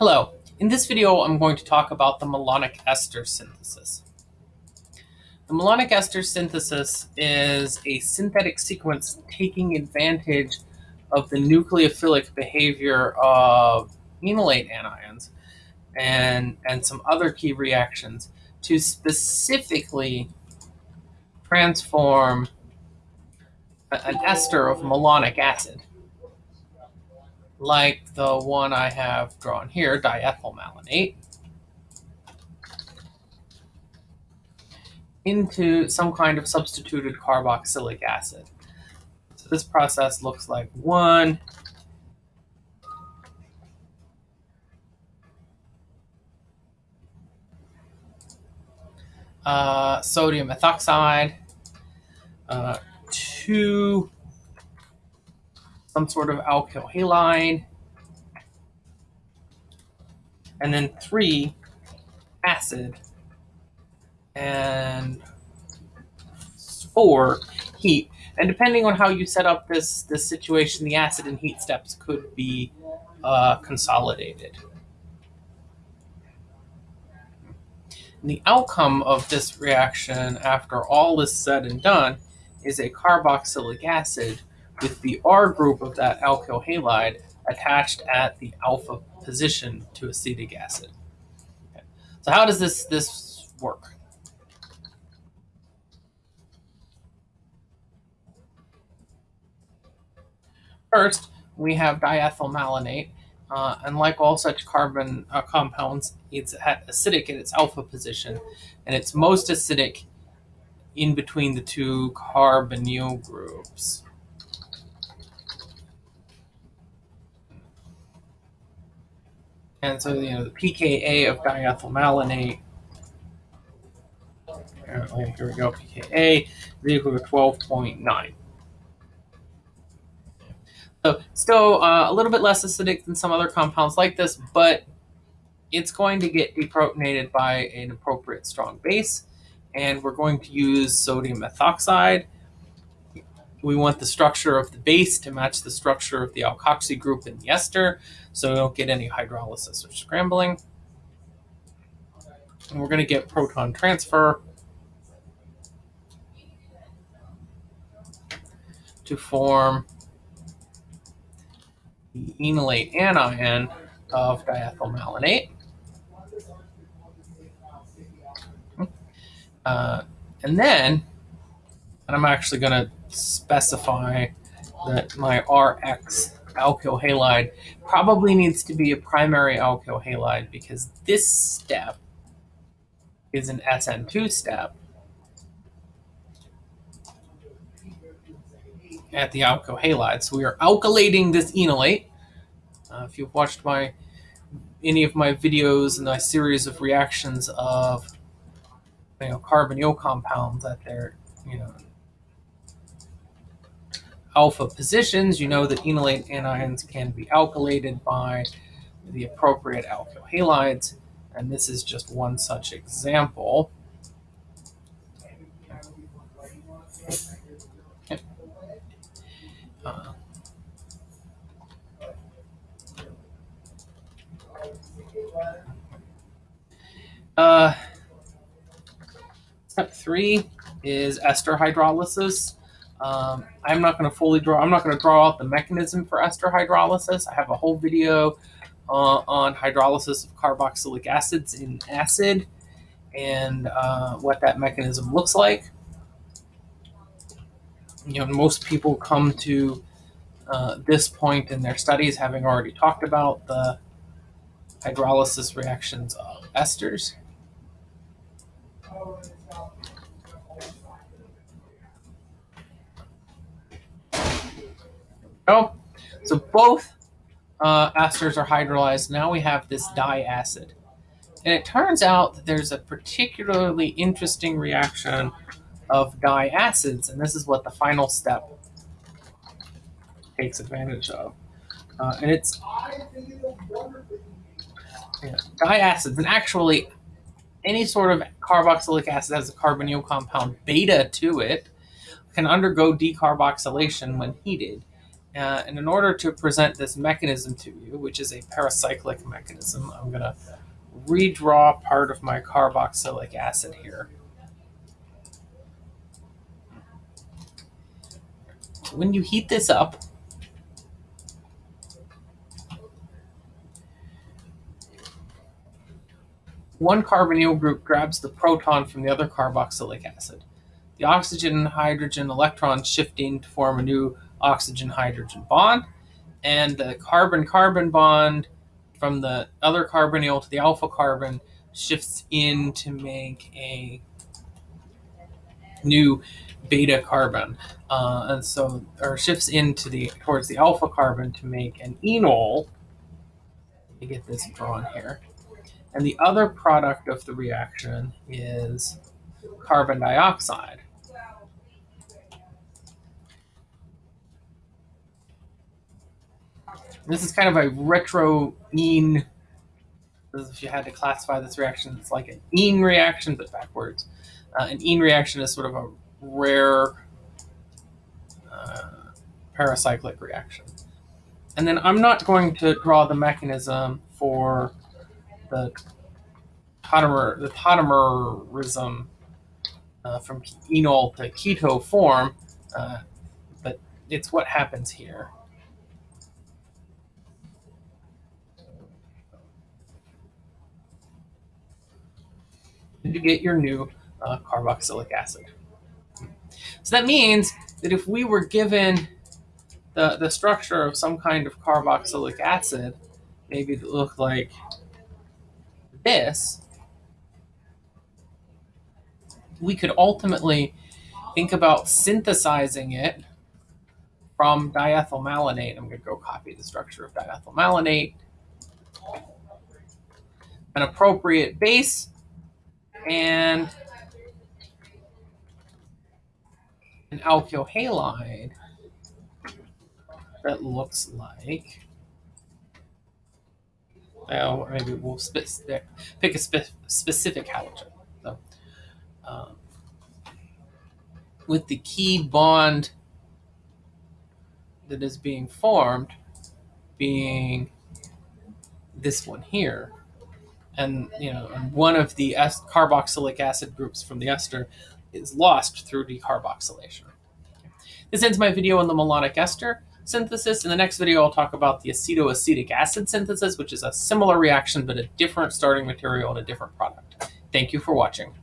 Hello, in this video I'm going to talk about the malonic ester synthesis. The malonic ester synthesis is a synthetic sequence taking advantage of the nucleophilic behavior of enolate anions and, and some other key reactions to specifically transform an ester of malonic acid like the one I have drawn here, diethylmalonate, into some kind of substituted carboxylic acid. So this process looks like one, uh, sodium ethoxide, uh, two some sort of alkyl halide, and then three, acid, and four, heat. And depending on how you set up this, this situation, the acid and heat steps could be uh, consolidated. And the outcome of this reaction, after all is said and done, is a carboxylic acid with the R group of that alkyl halide attached at the alpha position to acetic acid. Okay. So how does this, this work? First, we have diethylmalonate, uh, and like all such carbon uh, compounds, it's acidic at its alpha position, and it's most acidic in between the two carbonyl groups. And so, you know, the pKa of diethylmalonate, apparently, here we go, pKa is equal to 12.9. So still uh, a little bit less acidic than some other compounds like this, but it's going to get deprotonated by an appropriate strong base. And we're going to use sodium ethoxide we want the structure of the base to match the structure of the alkoxy group in the ester, so we don't get any hydrolysis or scrambling. And we're going to get proton transfer to form the enolate anion of diethylmalonate. Uh, and then, and I'm actually going to specify that my Rx alkyl halide probably needs to be a primary alkyl halide because this step is an SN2 step at the alkyl halide. So we are alkylating this enolate. Uh, if you've watched my any of my videos and my series of reactions of you know carbonyl compounds that they're you know alpha positions, you know that enolate anions can be alkylated by the appropriate alkyl halides, and this is just one such example. Uh, uh, step three is ester hydrolysis. Um, I'm not going to fully draw, I'm not going to draw out the mechanism for ester hydrolysis. I have a whole video uh, on hydrolysis of carboxylic acids in acid and uh, what that mechanism looks like. You know, most people come to uh, this point in their studies having already talked about the hydrolysis reactions of esters. Oh, so both uh, esters are hydrolyzed. Now we have this diacid. And it turns out that there's a particularly interesting reaction of diacids, and this is what the final step takes advantage of. Uh, and it's yeah, diacids, and actually any sort of carboxylic acid has a carbonyl compound beta to it, can undergo decarboxylation when heated Uh, and in order to present this mechanism to you, which is a pericyclic mechanism, I'm going to redraw part of my carboxylic acid here. When you heat this up, one carbonyl group grabs the proton from the other carboxylic acid. The oxygen and hydrogen electrons shifting to form a new oxygen-hydrogen bond, and the carbon-carbon bond from the other carbonyl to the alpha carbon shifts in to make a new beta carbon, uh, and so or shifts into the towards the alpha carbon to make an enol. Let me get this drawn here. And the other product of the reaction is carbon dioxide. This is kind of a retro ene. If you had to classify this reaction, it's like an ene reaction, but backwards. Uh, an ene reaction is sort of a rare uh, pericyclic reaction. And then I'm not going to draw the mechanism for the tautomer, the tautomerism uh, from enol to keto form, uh, but it's what happens here. To get your new uh, carboxylic acid. So that means that if we were given the, the structure of some kind of carboxylic acid, maybe it looked like this, we could ultimately think about synthesizing it from diethylmalonate. I'm going to go copy the structure of diethylmalonate. An appropriate base and an alkyl halide that looks like well, maybe we'll pick a spe specific halogen. So, um, with the key bond that is being formed being this one here, and you know, one of the carboxylic acid groups from the ester is lost through decarboxylation. This ends my video on the malonic ester synthesis. In the next video, I'll talk about the acetoacetic acid synthesis, which is a similar reaction, but a different starting material and a different product. Thank you for watching.